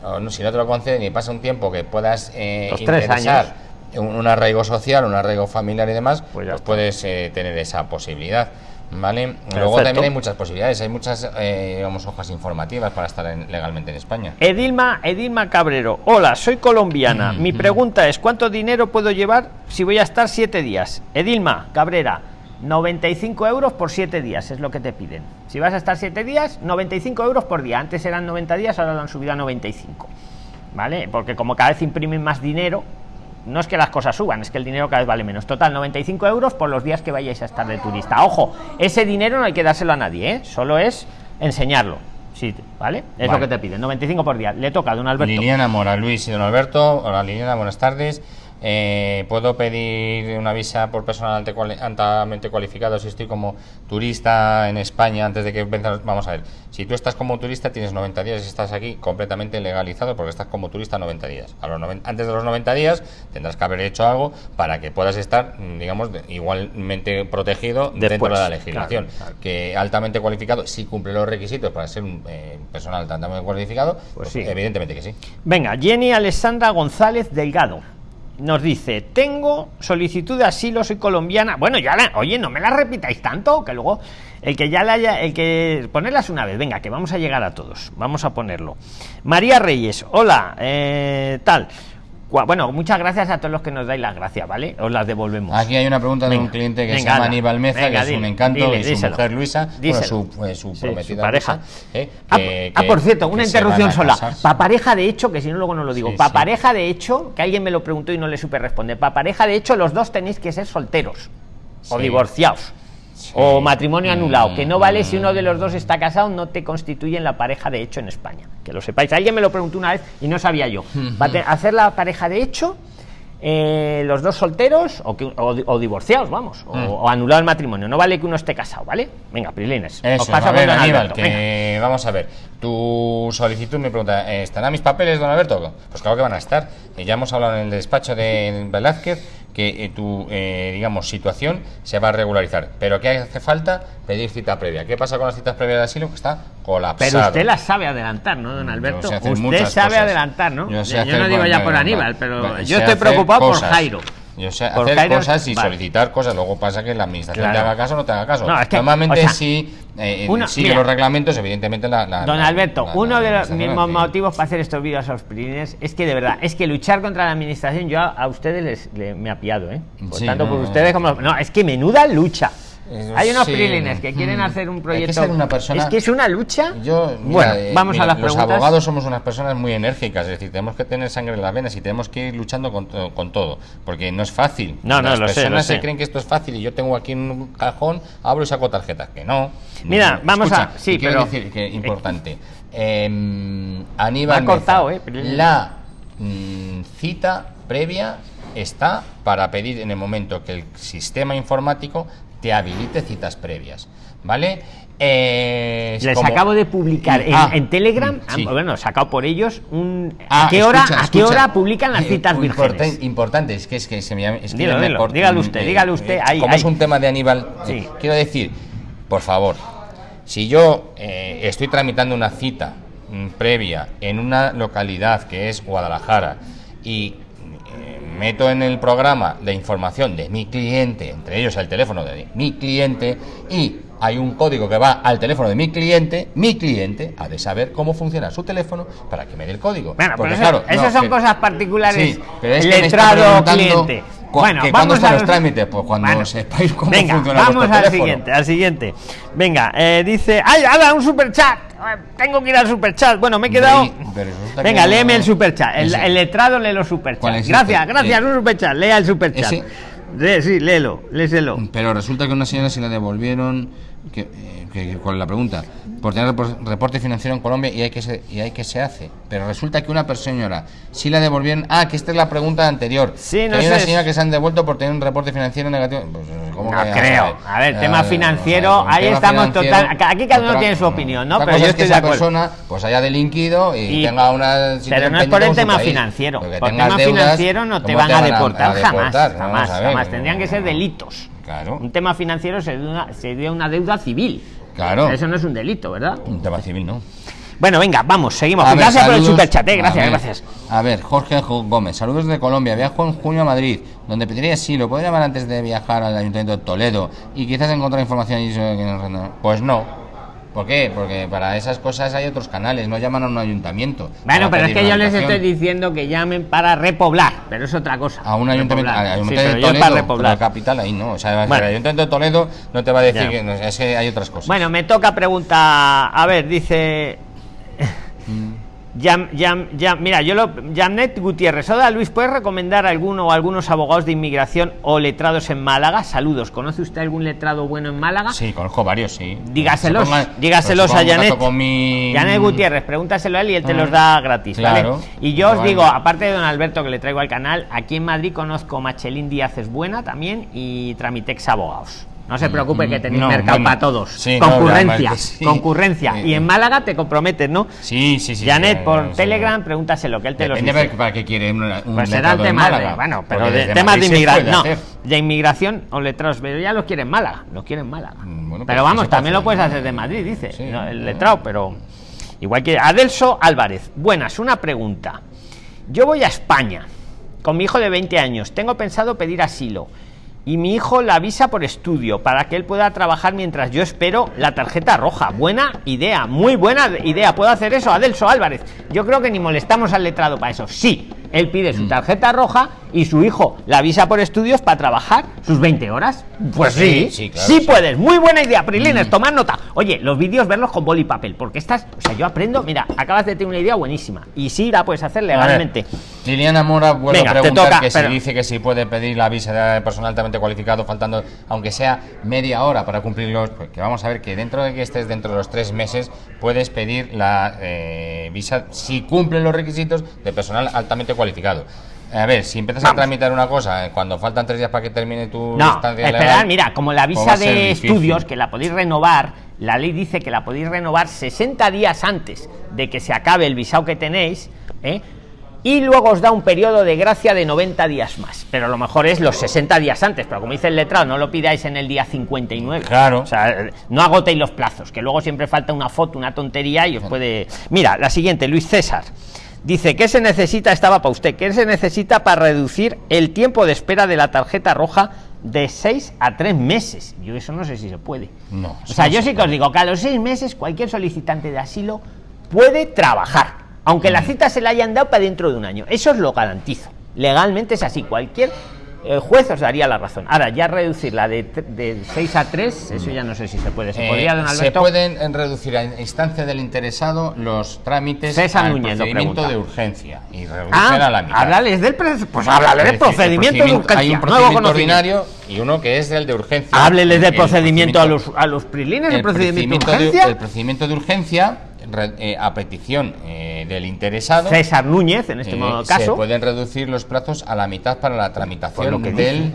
o no, si no te lo conceden y pasa un tiempo que puedas eh, interesar Un, arraigo social, un arraigo familiar y demás, pues, pues puedes eh, tener esa posibilidad. ¿Vale? Luego también hay muchas posibilidades, hay muchas eh, hojas informativas para estar legalmente en España. Edilma, Edilma Cabrero, hola, soy colombiana. Mi pregunta es, ¿cuánto dinero puedo llevar si voy a estar siete días? Edilma Cabrera, 95 euros por siete días, es lo que te piden. Si vas a estar siete días, 95 euros por día. Antes eran 90 días, ahora lo han subido a 95. ¿Vale? Porque como cada vez imprimen más dinero, no es que las cosas suban, es que el dinero cada vez vale menos. Total, 95 euros por los días que vayáis a estar de turista. Ojo, ese dinero no hay que dárselo a nadie, ¿eh? solo es enseñarlo. Sí, ¿vale? Es lo que te piden, 95 por día. Le toca a don Alberto. Liliana Mora, Luis y don Alberto. Hola Liliana, buenas tardes. Eh, ¿Puedo pedir una visa por personal altamente cualificado si estoy como turista en España antes de que Vamos a ver, si tú estás como turista tienes 90 días y estás aquí completamente legalizado porque estás como turista 90 días. A los antes de los 90 días tendrás que haber hecho algo para que puedas estar, digamos, igualmente protegido dentro de la legislación. Que altamente cualificado, si cumple los requisitos para ser un eh, personal altamente cualificado, pues, pues evidentemente que sí. Venga, Jenny Alessandra González Delgado nos dice, tengo solicitud de asilo, soy colombiana. Bueno, ya la, oye, no me la repitáis tanto, que luego el que ya la haya, el que ponerlas una vez, venga, que vamos a llegar a todos, vamos a ponerlo. María Reyes, hola, eh, tal. Bueno, muchas gracias a todos los que nos dais las gracias, ¿vale? Os las devolvemos. Aquí hay una pregunta de un cliente que se llama Aníbal Meza, que es un encanto, y su mujer Luisa, su, su, prometida pareja. ¿eh? Ah, ah, por cierto, una interrupción sola. Pa pareja de hecho, que si no luego no lo digo, pa pareja de hecho, que alguien me lo preguntó y no le supe responder, pa pareja de hecho los dos tenéis que ser solteros o divorciados o matrimonio anulado, que no vale si uno de los dos está casado, no te constituyen la pareja de hecho en España. Que lo sepáis. Alguien me lo preguntó una vez y no sabía yo. Va a hacer la pareja de hecho, eh, los dos solteros o, o, divorciados, vamos, o, mm. anulado el matrimonio. No vale que uno esté casado, ¿vale? Venga, Prilines. Os pasa a ver, Aníbal, que vamos a ver. Tu solicitud me pregunta, ¿estarán mis papeles, don Alberto? Pues claro que van a estar. Ya hemos hablado en el despacho de Velázquez que eh, tu, eh, digamos, situación se va a regularizar. Pero ¿qué hace falta? Pedir cita previa. ¿Qué pasa con las citas previas de asilo? Que está colapsado. Pero usted las sabe adelantar, ¿no, don Alberto? usted sabe adelantar, ¿no? Yo, no digo ya por Aníbal, pero yo estoy preocupado por Jairo. Yo sé hacer cosas y solicitar cosas. Luego pasa que la administración te haga caso o no te haga caso. Normalmente sí eh, sigue los reglamentos, evidentemente la. don Alberto, uno de los mismos motivos para hacer estos vídeos a los prilines es que de verdad, es que luchar contra la administración, yo a, ustedes les, me ha pillado, ¿eh? tanto por ustedes como. No, es que menuda lucha. Hay unos prilines que quieren mm. hacer un proyecto. una persona, es que es una lucha. Yo, bueno, eh, vamos a las Los abogados somos unas personas muy enérgicas, es decir, tenemos que tener sangre en las venas y tenemos que ir luchando con, con todo, porque no es fácil. No, no, las personas se creen que esto es fácil y yo tengo aquí un cajón, abro y saco tarjetas, que no. Mira, vamos a. Sí, quiero decir que importante. Eh, Aníbal, ha cortado, eh, la mm, cita previa está para pedir en el momento que el sistema informático te habilite citas previas, ¿vale? Eh, Les acabo de publicar en, ah, Telegram, sí. Ah, bueno, sacado por ellos, un, ¿a, ah, qué hora, ¿a qué hora publican las citas vírgenes? Importante, es que, es que se me, es que dígalo usted, eh, dígalo usted. Ahí, como es un tema de Aníbal, eh, quiero decir, por favor, si yo estoy tramitando una cita mm, previa en una localidad que es Guadalajara y meto en el programa la información de mi cliente, entre ellos el teléfono de mi cliente, y hay un código que va al teléfono de mi cliente, mi cliente ha de saber cómo funciona su teléfono para que me dé el código. Bueno, Porque, claro, esas son cosas particulares. Sí, pero es letrado cliente. Bueno, vamos a los trámites, pues cuando sepáis cómo venga, vamos al siguiente, al siguiente. Venga, eh, dice, ¡ay, haga un super chat! Tengo que ir al super chat. Bueno, me he quedado. Venga, léeme el super chat. El, letrado lee los super chats. Gracias, gracias, un super chat. Lea el super chat. Sí, léelo, léselo. Pero resulta que una señora se la devolvieron. Que, eh, que, con la pregunta. Por tener reporte financiero en Colombia y hay que se, y hay que se hace. Pero resulta que una persona si la devolvieron. Ah que esta es la pregunta anterior. Sí, no hay una señora que se han devuelto por tener un reporte financiero negativo. Pues, ¿cómo no creo. a ver, tema financiero ahí estamos total aquí cada uno tiene su opinión no pero yo estoy que esa persona pues haya delinquido y, tenga una pero no es por el tema financiero. por tema financiero no te van a deportar, jamás jamás, jamás tendrían que ser delitos. Claro. Un tema financiero sería una deuda civil. Claro. Eso no es un delito, ¿verdad? Un tema civil, ¿no? Bueno, venga, vamos, seguimos. gracias por el superchat, ¿eh? gracias, gracias. A ver, Jorge Gómez, saludos de Colombia. Viajo en junio a Madrid, donde pediría sí, lo puedo llamar antes de viajar al Ayuntamiento de Toledo y quizás encontrar información. Pues no, ¿Por qué? Porque para esas cosas hay otros canales, no llaman a un ayuntamiento. Bueno, pero es que yo les estoy diciendo que llamen para repoblar, pero es otra cosa. A un ayuntamiento, de Toledo, para repoblar. la capital ahí no. O sea, el ayuntamiento de Toledo no te va a decir que es que hay otras cosas. Bueno, me toca preguntar, a ver, dice... Mm. Ya, ya, ya, mira, yo lo. Janet Gutiérrez. Hola Luis, ¿puedes recomendar alguno o algunos abogados de inmigración o letrados en Málaga? Saludos. ¿Conoce usted algún letrado bueno en Málaga? Sí, conozco varios, sí. Dígaselos, dígaselos a Janet. Janet Gutiérrez, pregúntaselo a él y él te los mm, da gratis. Claro. Y yo os digo, aparte de don Alberto que le traigo al canal, aquí en Madrid conozco Machelín Díaz es buena también y Tramitex Abogados. No se preocupe que tenéis mercado para todos. concurrencia, concurrencia. Y en Málaga te comprometes, ¿no? Sí, sí, sí. Janet, por Telegram, pregúntaselo, que él te lo dice. para qué quiere un, pues será tema de, bueno, pero de, temas de inmigración. No, de inmigración o letrados, pero ya lo quieren Málaga, lo quieren Málaga. Mm, pero pues vamos, también lo puedes hacer de Madrid, dice, el letrado, pero igual que Adelso Álvarez. Buenas, una pregunta. Yo voy a España con mi hijo de 20 años. Tengo pensado pedir asilo y mi hijo la avisa por estudio para que él pueda trabajar mientras yo espero la tarjeta roja. Buena idea, muy buena idea. ¿Puedo hacer eso? Adelso Álvarez. Yo creo que ni molestamos al letrado para eso. Sí, él pide su mm. tarjeta roja y su hijo la avisa por estudios para trabajar sus 20 horas. Pues sí, sí, sí, puedes. Muy buena idea, Prilines, mm. tomar nota. Oye, los vídeos verlos con boli y papel, porque estás, o sea, yo aprendo, mira, acabas de tener una idea buenísima y sí la puedes hacer legalmente. Liliana Mora vuelve a preguntar que si dice que si puede pedir la visa de personal altamente cualificado faltando aunque sea media hora para cumplirlos, porque vamos a ver que dentro de que estés dentro de los tres meses puedes pedir la eh, visa si cumple los requisitos de personal altamente cualificado. A ver, si empiezas a tramitar una cosa eh, cuando faltan tres días para que termine tu no, estancia mira, como la visa de estudios que la podéis renovar, la ley dice que la podéis renovar 60 días antes de que se acabe el visado que tenéis, ¿eh? y luego os da un periodo de gracia de 90 días más. Pero lo mejor es los 60 días antes, pero como dice el letrado, no lo pidáis en el día 59. Claro. O sea, no agotéis los plazos, que luego siempre falta una foto, una tontería y os puede. Mira, la siguiente, Luis César. Dice, ¿qué se necesita? Estaba para usted. ¿Qué se necesita para reducir el tiempo de espera de la tarjeta roja de 6 a 3 meses? Yo eso no sé si se puede. No. O sea, yo sí que os digo que a los 6 meses cualquier solicitante de asilo puede trabajar aunque la mm. cita se la hayan dado para dentro de un año. Eso os lo garantizo. Legalmente es así. Cualquier el juez os daría la razón. Ahora, ya reducirla de, de 6 a 3, eso ya no sé si se puede. ¿Se, podría, don Alberto? se pueden reducir a instancia del interesado los trámites César al procedimiento de urgencia y reducir ah, a la mitad. del, pues háblale del procedimiento, de urgencia. Hay un procedimiento ordinario y uno que es el de urgencia. Háblele del procedimiento, a los, a los prilines, el, procedimiento, de urgencia. el procedimiento de urgencia eh, a petición eh, del interesado César Núñez en este eh, caso se pueden reducir los plazos a la mitad para la tramitación del,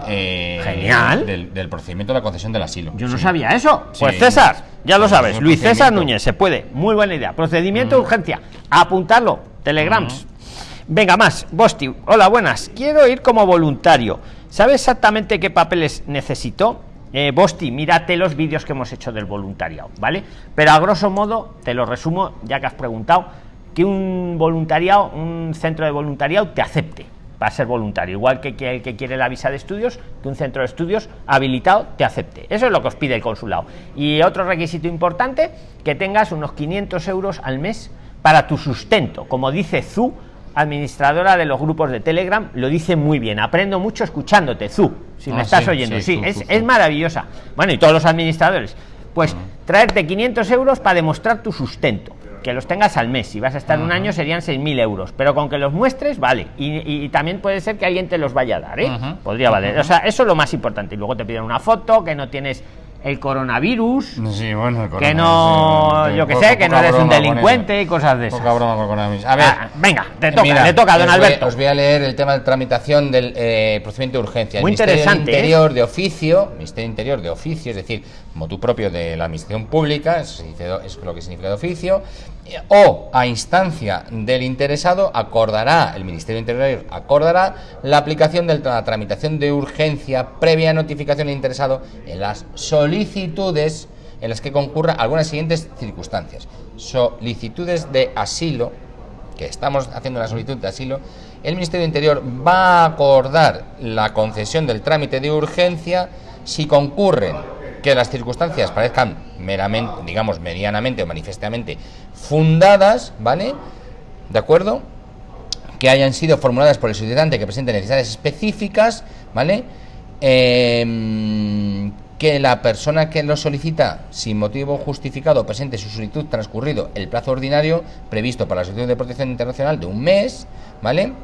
Genial. Del, procedimiento de la concesión del asilo. Yo no sabía eso. Pues César ya lo sabes Luis César Núñez se puede. Muy buena idea. Procedimiento de mm. urgencia. Apuntarlo telegrams. Mm. venga más. Bosti. Hola buenas. Quiero ir como voluntario. ¿sabe exactamente qué papeles necesito? eh, Bosti, mírate los vídeos que hemos hecho del voluntariado, ¿vale? Pero a grosso modo, te lo resumo, ya que has preguntado, que un voluntariado, un centro de voluntariado te acepte para ser voluntario, igual que, el que quiere la visa de estudios, que un centro de estudios habilitado te acepte. Eso es lo que os pide el consulado. Y otro requisito importante, que tengas unos 500 euros al mes para tu sustento, como dice Zu, administradora de los grupos de Telegram, lo dice muy bien. Aprendo mucho escuchándote, Zu, si me ah, estás oyendo. Sí, es, es, maravillosa. Bueno, y todos los administradores. Pues traerte 500 euros para demostrar tu sustento. Que los tengas al mes. Si vas a estar un año serían 6.000 euros. Pero con que los muestres, vale. Y, también puede ser que alguien te los vaya a dar, ¿eh? Podría valer. O sea, eso es lo más importante. Y luego te piden una foto, que no tienes el coronavirus, que no, yo que sé, que no eres un delincuente y cosas de esas. A ver, ah, venga, te toca, te toca, don Alberto. os voy a leer el tema de tramitación del eh, procedimiento de urgencia. Muy interesante. ¿eh? Interior de oficio, Ministerio Interior de oficio, es decir, motu propio de la Administración Pública, eso es lo que significa de oficio, o a instancia del interesado acordará, el Ministerio Interior acordará la aplicación de la tramitación de urgencia previa notificación del interesado en las solicitudes en las que concurra algunas siguientes circunstancias. Solicitudes de asilo, que estamos haciendo la solicitud de asilo, el Ministerio Interior va a acordar la concesión del trámite de urgencia si concurren que las circunstancias parezcan meramente, digamos, medianamente o manifestamente fundadas, ¿vale? ¿De acuerdo? Que hayan sido formuladas por el solicitante que presente necesidades específicas, ¿vale? Em, que la persona que lo solicita sin motivo justificado presente su solicitud transcurrido el plazo ordinario previsto para la solicitud de protección internacional de un mes, ¿vale?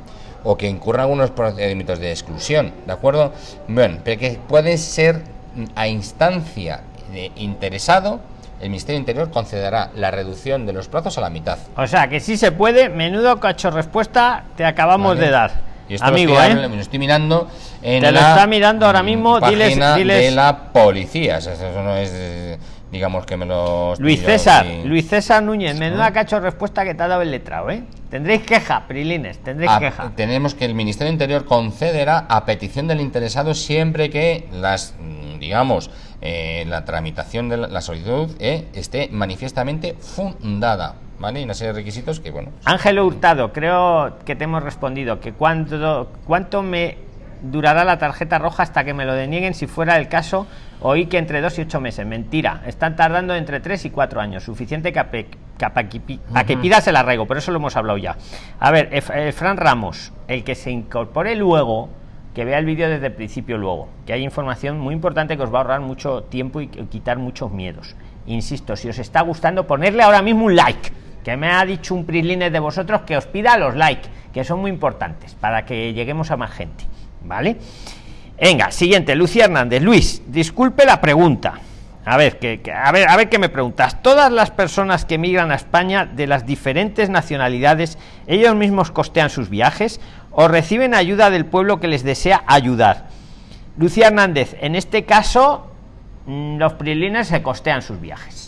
O que incurra algunos procedimientos de exclusión, ¿de acuerdo? Bueno, pero que puede ser a instancia de interesado el Ministerio Interior concederá la reducción de los plazos a la mitad. O sea, que sí se puede, menudo cacho respuesta te acabamos de dar. Y esto Amigo, lo estoy, ¿eh? estoy mirando en Te lo está mirando ahora mismo, diles, diles, de la policía. eso no es, digamos que me lo. Luis César, Luis César Núñez, menuda cacho respuesta que te ha dado el letrado, ¿eh? Tendréis queja, Prilines, tendréis queja. Tenemos que el Ministerio Interior concederá a petición del interesado siempre que las, digamos, eh, la tramitación de la, solicitud eh, esté manifiestamente fundada. ¿Vale? Y una serie de requisitos que, bueno. Ángelo Hurtado, creo que te hemos respondido que cuánto, cuánto me durará la tarjeta roja hasta que me lo denieguen si fuera el caso oí que entre dos y ocho meses mentira están tardando entre tres y cuatro años suficiente que a, que pidas el arraigo pero eso lo hemos hablado ya a ver eh, Fran Ramos el que se incorpore luego que vea el vídeo desde el principio luego, que hay información muy importante que os va a ahorrar mucho tiempo y quitar muchos miedos. Insisto, si os está gustando, ponerle ahora mismo un like, que me ha dicho un prislines de vosotros que os pida los likes, que son muy importantes para que lleguemos a más gente, ¿vale? Venga, siguiente, Lucía Hernández. Luis, disculpe la pregunta. A ver, que, a ver, a ver qué me preguntas. Todas las personas que migran a España de las diferentes nacionalidades, ellos mismos costean sus viajes o reciben ayuda del pueblo que les desea ayudar. Lucía Hernández, en este caso, mm, los prilines se costean sus viajes.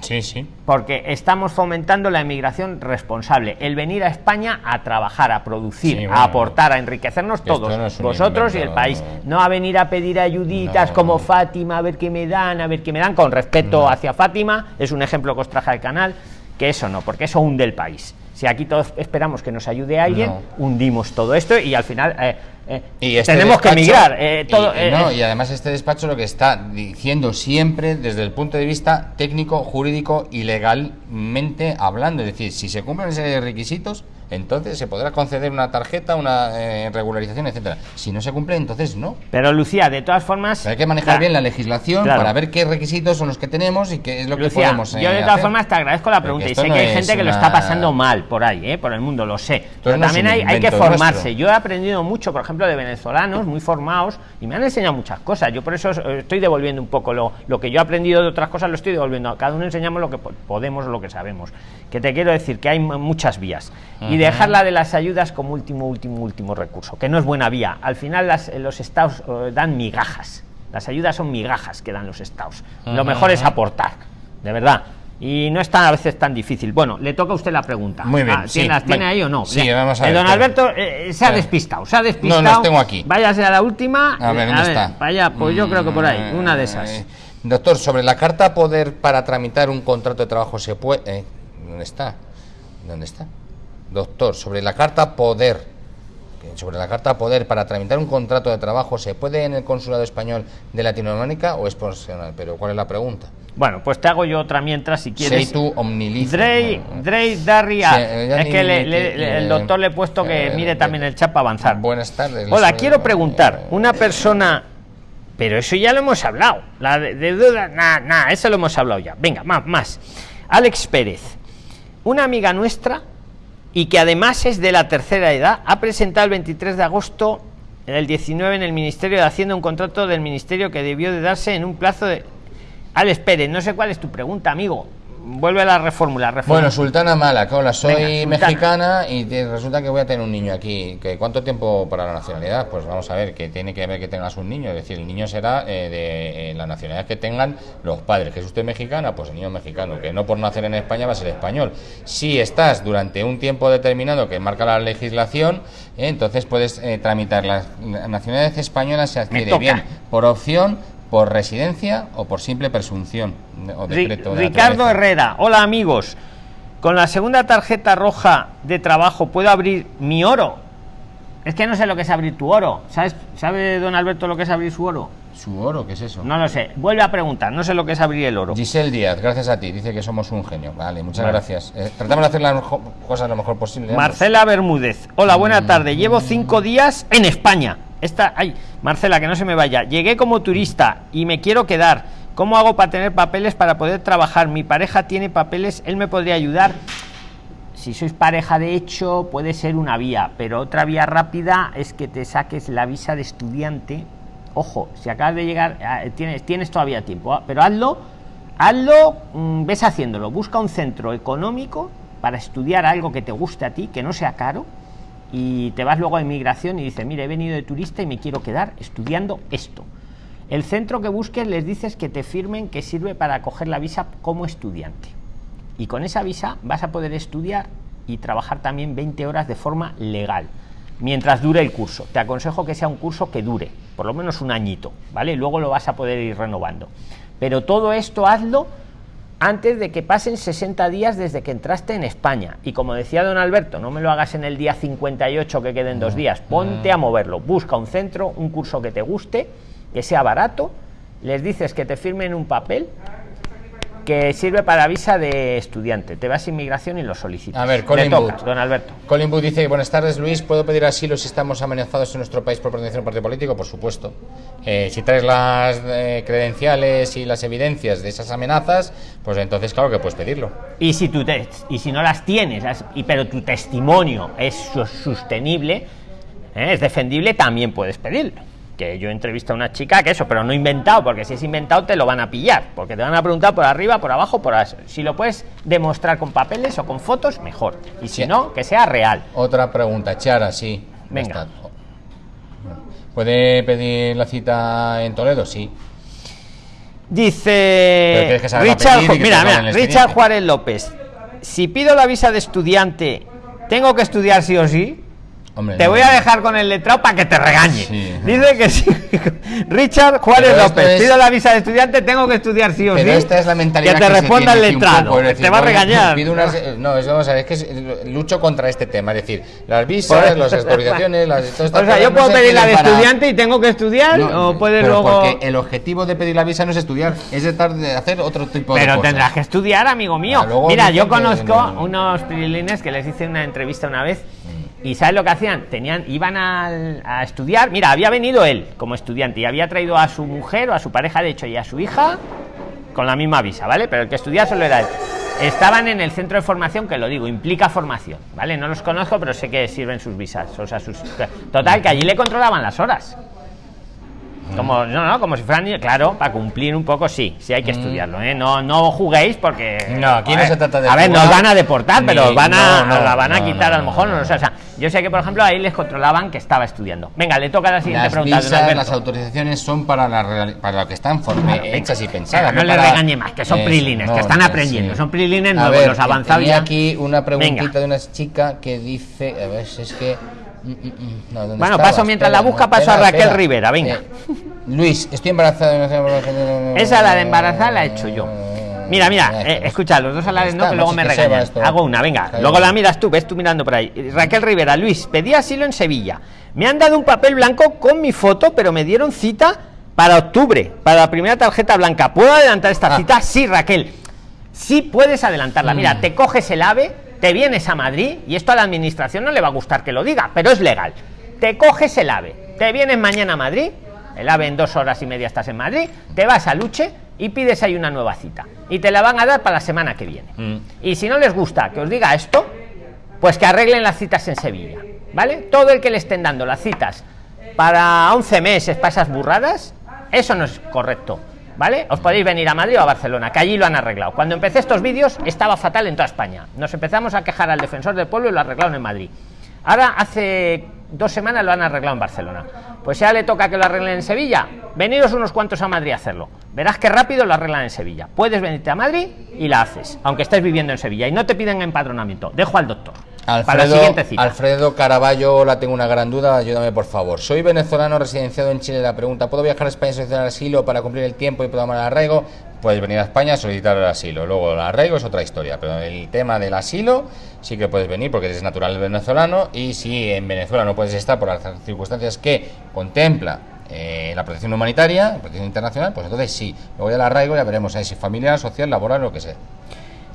Sí, sí. Porque estamos fomentando la emigración responsable, el venir a España a trabajar, a producir, a aportar, a enriquecernos todos, vosotros y el país. No. A venir a pedir ayuditas como Fátima, a ver qué me dan, a ver qué me dan, con respeto hacia Fátima, es un ejemplo que os traje al canal, que eso no, porque eso hunde el país. Si aquí todos esperamos que nos ayude alguien, hundimos todo esto y al final eh, eh, este tenemos que emigrar. Eh, todo, y, y además este despacho lo que está diciendo siempre desde el punto de vista técnico, jurídico y legalmente hablando, es decir, si se cumplen esos requisitos, entonces se podrá conceder una tarjeta, una eh, regularización, etcétera. Si no se cumple, entonces no. Pero Lucía, de todas formas, hay que manejar bien la legislación para ver qué requisitos son los que tenemos y qué es lo que podemos. yo de todas formas te agradezco la pregunta y sé que hay gente que lo está pasando mal por ahí, ¿eh? por el mundo, lo sé. Pero también hay, que formarse. Yo he aprendido mucho, por ejemplo, de venezolanos muy formados y me han enseñado muchas cosas. Yo por eso estoy devolviendo un poco lo, lo que yo he aprendido de otras cosas, lo estoy devolviendo. Cada uno enseñamos lo que podemos, lo que sabemos. Que te quiero decir que hay muchas vías dejarla de las ayudas como último, último, último recurso, que no es buena vía. Al final las, los estados eh, dan migajas. Las ayudas son migajas que dan los estados. Lo mejor es aportar, de verdad. Y no es tan, a veces tan difícil. Bueno, le toca a usted la pregunta. Muy bien. Ah, ¿Tiene, ahí o no? Sí, vamos a ver. don Alberto eh, se ha despistado. Se ha despistado. No, las tengo aquí. Váyase a la última. A ver, ¿dónde está? Vaya, pues yo creo que por ahí. Una de esas. Eh, doctor, sobre la carta poder para tramitar un contrato de trabajo se puede. ¿Dónde está? ¿Dónde está? Doctor, sobre la carta poder, sobre la carta poder para tramitar un contrato de trabajo, ¿se puede en el consulado español de Latinoamérica o es profesional? Pero ¿cuál es la pregunta? Bueno, pues te hago yo otra mientras si quieres. tú Drey, Drey Darria. es que el doctor le he puesto que eh, mire también el chat para avanzar. Buenas tardes. Hola, quiero preguntar, una persona pero eso ya lo hemos hablado. La de, duda, nada, nada, eso lo hemos hablado ya. Venga, más, más. Alex Pérez, una amiga nuestra y que además es de la tercera edad, ha presentado el 23 de agosto del 19 en el Ministerio de Hacienda un contrato del Ministerio que debió de darse en un plazo de... Al espere, no sé cuál es tu pregunta, amigo vuelve a la reformula, Bueno, Sultana Mala, hola, soy mexicana y resulta que voy a tener un niño aquí. ¿Que ¿Cuánto tiempo para la nacionalidad? Pues vamos a ver, que tiene que ver que tengas un niño. Es decir, el niño será eh, de eh, la nacionalidad que tengan los padres. ¿Que es usted mexicana? Pues el niño mexicano. Que no por nacer en España va a ser español. Si estás durante un tiempo determinado que marca la legislación, eh, entonces puedes tramitar la nacionalidad española se adquiere bien por opción por residencia o por simple presunción o decreto Ricardo Herrera, hola amigos. Con la segunda tarjeta roja de trabajo puedo abrir mi oro. Es que no sé lo que es abrir tu oro. ¿Sabes, ¿Sabe don Alberto lo que es abrir su oro? ¿Su oro? ¿Qué es eso? No lo sé. Vuelve a preguntar. No sé lo que es abrir el oro. Giselle Díaz, gracias a ti. Dice que somos un genio. Vale, muchas gracias. Eh, tratamos de hacer las cosas lo mejor posible. Marcela Bermúdez. Hola, buena mm. tarde. Llevo cinco días en España esta, ay, Marcela, que no se me vaya. Llegué como turista y me quiero quedar. ¿Cómo hago para tener papeles para poder trabajar? Mi pareja tiene papeles, él me podría ayudar. Si sois pareja de hecho, puede ser una vía, pero otra vía rápida es que te saques la visa de estudiante. Ojo, si acabas de llegar, ah, tienes, tienes todavía tiempo, ah, pero hazlo, hazlo, mm, ves haciéndolo. Busca un centro económico para estudiar algo que te guste a ti, que no sea caro, y te vas luego a inmigración y dices, mire, he venido de turista y me quiero quedar estudiando esto. El centro que busques les dices que te firmen que sirve para coger la visa como estudiante. Y con esa visa vas a poder estudiar y trabajar también 20 horas de forma legal, mientras dure el curso. Te aconsejo que sea un curso que dure, por lo menos un añito, ¿vale? Luego lo vas a poder ir renovando. Pero todo esto hazlo antes de que pasen 60 días desde que entraste en España. Y como decía don Alberto, no me lo hagas en el día 58 que queden dos días, ponte a moverlo, busca un centro, un curso que te guste, que sea barato, les dices que te firmen un papel que sirve para visa de estudiante. Te vas a inmigración y lo solicitas. A ver, Colin don Alberto. Colin Booth dice, buenas tardes Luis, ¿puedo pedir asilo si estamos amenazados en nuestro país por pertenecer a un partido político? Por supuesto. Eh, si traes las eh, credenciales y las evidencias de esas amenazas, pues entonces claro que puedes pedirlo. Y si, tú te, y si no las tienes, y, pero tu testimonio es sostenible, eh, es defendible, también puedes pedirlo que yo entrevisto a una chica que eso, pero no inventado, porque si es inventado te lo van a pillar, porque te van a preguntar por arriba, por abajo, por eso. Si lo puedes demostrar con papeles o con fotos, mejor. Y si no, que sea real. Otra pregunta, Chara, sí. Venga. ¿Puede pedir la cita en Toledo? Sí. Dice Richard, mira, mira, Richard Juárez López. Si pido la visa de estudiante, ¿tengo que estudiar sí o sí? Te voy a dejar con el letrado para que te regañe. Dice que sí. *laughs* Richard Juárez López, pido la visa de estudiante, tengo que estudiar sí o pero esta es la mentalidad que te responda el letrado. te va a regañar. no, es, vamos a ver, es que lucho contra este tema. Es decir, las visas, las *laughs* autorizaciones, las. o sea, yo puedo pedir la de estudiante y tengo que estudiar, o puedes luego. Porque el objetivo de pedir la visa no es estudiar, es de hacer otro tipo de cosas. Pero tendrás que estudiar, amigo mío. Mira, yo conozco unos prilines que les hice una entrevista una vez y ¿sabes lo que hacían? Tenían, iban a, estudiar. Mira, había venido él como estudiante y había traído a su mujer o a su pareja, de hecho, y a su hija con la misma visa, ¿vale? Pero el que estudiaba solo era él. Estaban en el centro de formación, que lo digo, implica formación, ¿vale? No los conozco, pero sé que sirven sus visas. O sea, sus. Total, que allí le controlaban las horas. Como, no, no, como si fueran, claro, para cumplir un poco, sí, sí hay que mm. estudiarlo, ¿eh? No, no juguéis porque. No, aquí no se trata de. A ver, nos van a deportar, pero van a, la van a quitar a lo mejor, no, o sea, yo sé que, por ejemplo, ahí les controlaban que estaba estudiando. Venga, le toca la siguiente pregunta. Visas, las autorizaciones son para, la, para lo que están hechas y pensadas. No, le regañe más, que son prilines, que están aprendiendo. Son prilines nuevos, los avanzados. Y aquí una preguntita de una chica que dice, a ver, es que Mm, mm, mm. bueno, paso mientras la busca, paso a Raquel Rivera, venga. Eh, Luis, estoy embarazada. Esa la de embarazada la he hecho yo. Mira, mira, eh, escucha, los dos a la vez no, que luego me regañan. Hago una, venga. Luego la miras tú, ves tú mirando por ahí. Raquel Rivera, Luis, pedí asilo en Sevilla. Me han dado un papel blanco con mi foto, pero me dieron cita para octubre, para la primera tarjeta blanca. ¿Puedo adelantar esta ah. cita? Sí, Raquel. Sí puedes adelantarla. Mira, te coges el ave te vienes a Madrid, y esto a la administración no le va a gustar que lo diga, pero es legal. Te coges el AVE, te vienes mañana a Madrid, el AVE en dos horas y media estás en Madrid, te vas a Luche y pides ahí una nueva cita. Y te la van a dar para la semana que viene. Mm. Y si no les gusta que os diga esto, pues que arreglen las citas en Sevilla. ¿Vale? Todo el que le estén dando las citas para 11 meses, para esas burradas, eso no es correcto. ¿vale? Os podéis venir a Madrid o a Barcelona, que allí lo han arreglado. Cuando empecé estos vídeos estaba fatal en toda España. Nos empezamos a quejar al defensor del pueblo y lo arreglaron en Madrid. Ahora hace dos semanas lo han arreglado en Barcelona. Pues ya le toca que lo arreglen en Sevilla. Veniros unos cuantos a Madrid a hacerlo. Verás que rápido lo arreglan en Sevilla. Puedes venirte a Madrid y la haces, aunque estés viviendo en Sevilla y no te piden empadronamiento. Dejo al doctor. Alfredo, Alfredo Caraballo, la tengo una gran duda, ayúdame por favor. Soy venezolano residenciado en Chile. La pregunta, ¿puedo viajar a España a solicitar asilo para cumplir el tiempo y tomar el arraigo? Puedes venir a España a solicitar el asilo. Luego el arraigo es otra historia, pero el tema del asilo sí que puedes venir porque eres natural venezolano y si en Venezuela no puedes estar por las circunstancias que contempla eh, la protección humanitaria, la protección internacional, pues entonces sí. Luego ya el arraigo ya veremos si es familiar, social, laboral, lo que sea.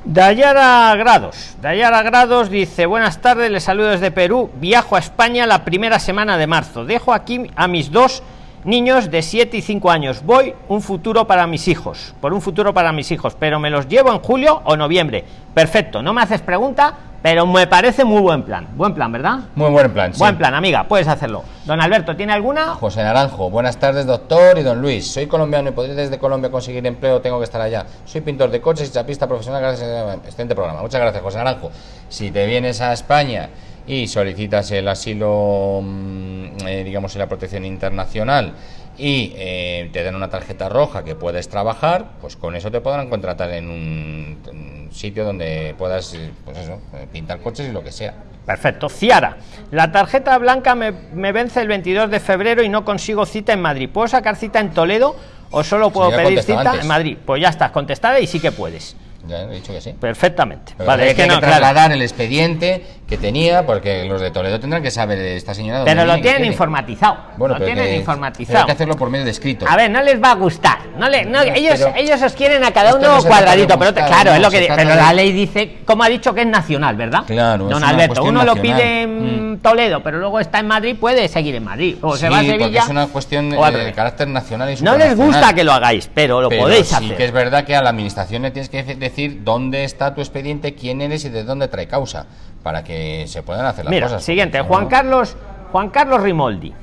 Dayara Grados. Dayara Grados dice, buenas tardes, les saludo desde Perú. Viajo a España la primera semana de marzo. Dejo aquí a mis dos niños de 7 y 5 años. Voy un futuro para mis hijos, por un futuro para mis hijos, pero me los llevo en julio o noviembre. Perfecto, no me haces pregunta, pero me parece muy buen plan. Buen plan, ¿verdad? Muy buen plan. Buen plan, amiga, puedes hacerlo. Don Alberto, ¿tiene alguna? José Naranjo, buenas tardes, doctor y don Luis. Soy colombiano y podría desde Colombia conseguir empleo, tengo que estar allá. Soy pintor de coches y chapista profesional, gracias a excelente programa. Muchas gracias, José Naranjo. Si te vienes a España y solicitas el asilo, mm, eh, digamos, en la protección internacional y eh, te dan una tarjeta roja que puedes trabajar, pues con eso te podrán contratar en un, sitio donde puedas eh, pues eso, eh, pintar coches y lo que sea. Perfecto. Ciara, la tarjeta blanca me, me, vence el 22 de febrero y no consigo cita en Madrid. ¿Puedo sacar cita en Toledo o solo puedo pedir cita en Madrid? Pues ya estás contestada y sí que puedes. Ya he dicho que sí. Perfectamente. vale, es que, no, trasladar el expediente que tenía, porque los de Toledo tendrán que saber esta señora. Pero lo tienen informatizado. Bueno, lo tienen informatizado. Hay que hacerlo por medio de escrito. A ver, no les va a gustar. No le, no, ellos, ellos os quieren a cada uno cuadradito, pero claro, es lo que. Pero la ley dice, como ha dicho, que es nacional, ¿verdad? Claro. Don Alberto, uno lo pide en mm. Toledo, pero luego está en Madrid, puede seguir en Madrid. O se va a Sevilla. es una cuestión de, carácter nacional y No les gusta que lo hagáis, pero lo podéis sí hacer. que es verdad que a la administración le tienes que decir dónde está tu expediente, quién eres y de dónde trae causa, para que se puedan hacer las Mira, cosas. Siguiente, Juan Carlos, Juan Carlos Rimoldi.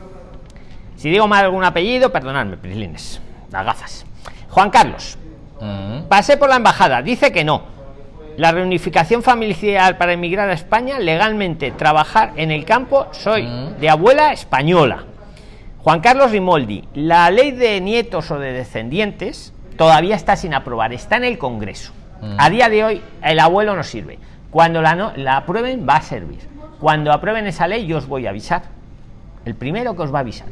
Si digo mal algún apellido, perdonadme, prislines, las gafas. Juan Carlos, mm. pasé por la embajada, dice que no. La reunificación familiar para emigrar a España, legalmente trabajar en el campo, soy mm. de abuela española. Juan Carlos Rimoldi, la ley de nietos o de descendientes todavía está sin aprobar, está en el Congreso. A día de hoy, el abuelo no sirve. Cuando la, no, la aprueben, va a servir. Cuando aprueben esa ley, yo os voy a avisar. El primero que os va a avisar.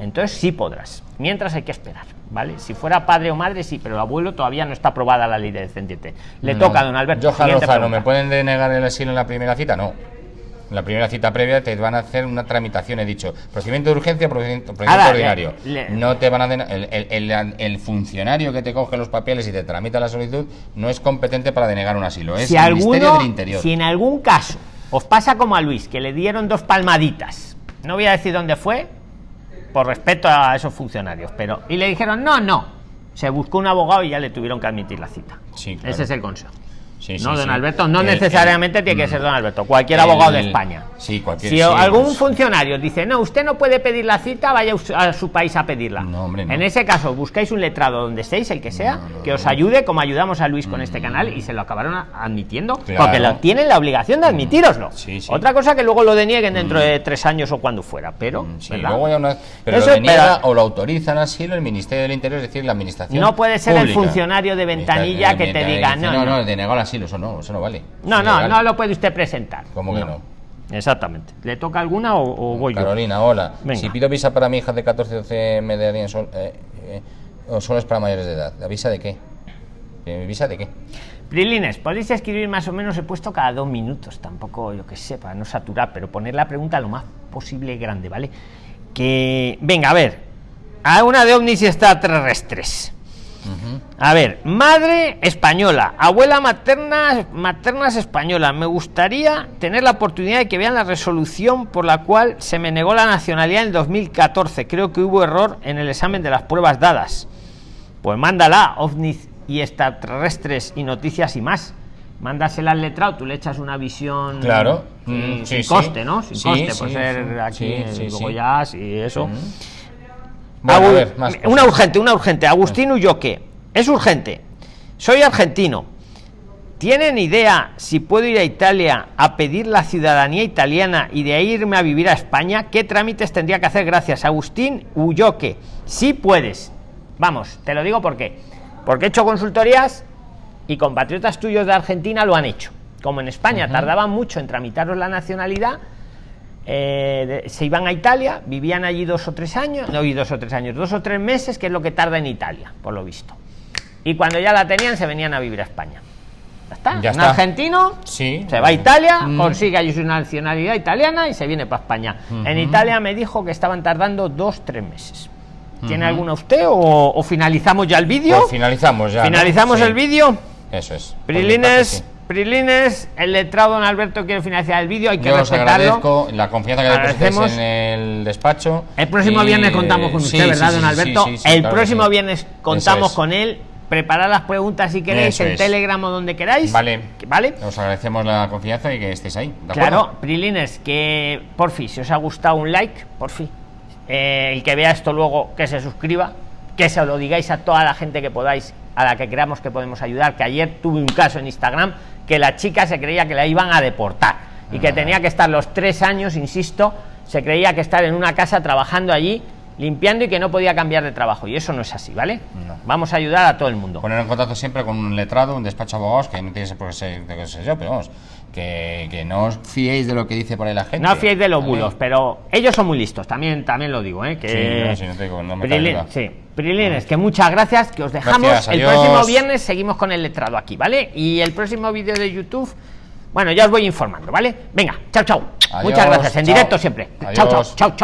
Entonces sí podrás. Mientras hay que esperar, ¿vale? Si fuera padre o madre, sí, pero el abuelo todavía no está aprobada la ley de descendiente. Le toca a don Alberto. Yo, ¿me pueden denegar el asilo en la primera cita? No la primera cita previa te van a hacer una tramitación, he dicho, procedimiento de urgencia, procedimiento, ordinario. no te van a el, el, el, funcionario que te coge los papeles y te tramita la solicitud no es competente para denegar un asilo, es si el Ministerio del Interior. Si en algún caso os pasa como a Luis, que le dieron dos palmaditas, no voy a decir dónde fue, por respeto a esos funcionarios, pero y le dijeron no, no, se buscó un abogado y ya le tuvieron que admitir la cita. Ese es el consejo no, don Alberto, no necesariamente tiene que ser don Alberto, cualquier abogado de España. Sí, cualquier, si algún funcionario dice, no, usted no puede pedir la cita, vaya a su país a pedirla. En ese caso, buscáis un letrado donde estéis, el que sea, que os ayude, como ayudamos a Luis con este mm. canal, y se lo acabaron admitiendo, porque lo, tienen la obligación de admitiroslo. Otra cosa que luego lo denieguen dentro de mm. tres años o cuando fuera, pero. Mm, luego una, pero lo deniega o lo autorizan así el Ministerio del Interior, es decir, la administración. No puede ser el funcionario de ventanilla que te diga, no, no, no, denegó la eso no, eso no vale. No, no, no lo puede usted presentar. ¿Cómo que no? Exactamente. ¿Le toca alguna o, voy Carolina, hola. Si pido visa para mi hija de 14 12 me darían sol, eh, eh, o solo es para mayores de edad. ¿La visa de qué? ¿Eh, ¿Visa de qué? Prilines, podéis escribir más o menos, he puesto cada dos minutos, tampoco yo que sé, para no saturar, pero poner la pregunta lo más posible grande, ¿vale? Que, venga, a ver, a una de ovnis A ver, madre española, abuela materna, maternas española. Me gustaría tener la oportunidad de que vean la resolución por la cual se me negó la nacionalidad en el 2014. Creo que hubo error en el examen de las pruebas dadas. Pues mándala, ovnis y extraterrestres y noticias y más. Mándasela al letrado, tú le echas una visión. Claro. sin, mm, coste, ¿no? Sin coste, por ser aquí ya, y eso. Una urgente, una urgente. Agustín Ulloque. Es urgente. Soy argentino. ¿Tienen idea si puedo ir a Italia a pedir la ciudadanía italiana y de ahí irme a vivir a España? ¿Qué trámites tendría que hacer? Gracias, Agustín Ulloque. Sí puedes. Vamos, te lo digo porque porque he hecho consultorías y compatriotas tuyos de Argentina lo han hecho. Como en España tardaban mucho en tramitaros la nacionalidad, eh, se iban a Italia, vivían allí dos o tres años, no, y dos o tres años, dos o tres meses, que es lo que tarda en Italia, por lo visto. Y cuando ya la tenían, se venían a vivir a España. Ya está. un argentino sí. se va a Italia, mm. consigue allí su nacionalidad italiana y se viene para España. En Italia me dijo que estaban tardando dos, tres meses. ¿Tiene alguna usted o, finalizamos ya el vídeo? Pues finalizamos ya. Finalizamos el vídeo. Eso es. Prilines, Prilines, el letrado don Alberto quiere financiar el vídeo, hay que Yo respetarlo. la confianza que depositáis en el despacho. El próximo viernes contamos con usted, ¿verdad, don Alberto? el próximo viernes contamos con él preparar las preguntas si queréis en Telegram o donde queráis. Vale. Vale. Os agradecemos la confianza y que estéis ahí. claro, Prilines, que por fin, si os ha gustado un like, por fin. Eh, el que vea esto luego, que se suscriba, que se lo digáis a toda la gente que podáis, a la que creamos que podemos ayudar. Que ayer tuve un caso en Instagram que la chica se creía que la iban a deportar y que ah. tenía que estar los tres años, insisto, se creía que estar en una casa trabajando allí limpiando y que no podía cambiar de trabajo. Y eso no es así, ¿vale? Vamos a ayudar a todo el mundo. Poner en contacto siempre con un letrado, un despacho de abogados, que no tiene por qué ser, yo, pero vamos, que, que, no os fiéis de lo que dice por ahí la gente. No os fiéis de los bulos, pero ellos son muy listos, también, también lo digo, ¿eh? Que... Sí, no, te digo, no me sí. Prilines, que muchas gracias, que os dejamos. el próximo viernes seguimos con el letrado aquí, ¿vale? Y el próximo vídeo de YouTube, bueno, ya os voy informando, ¿vale? Venga, chao, chao. Muchas gracias, en directo siempre. Chao, chao, chao, chao.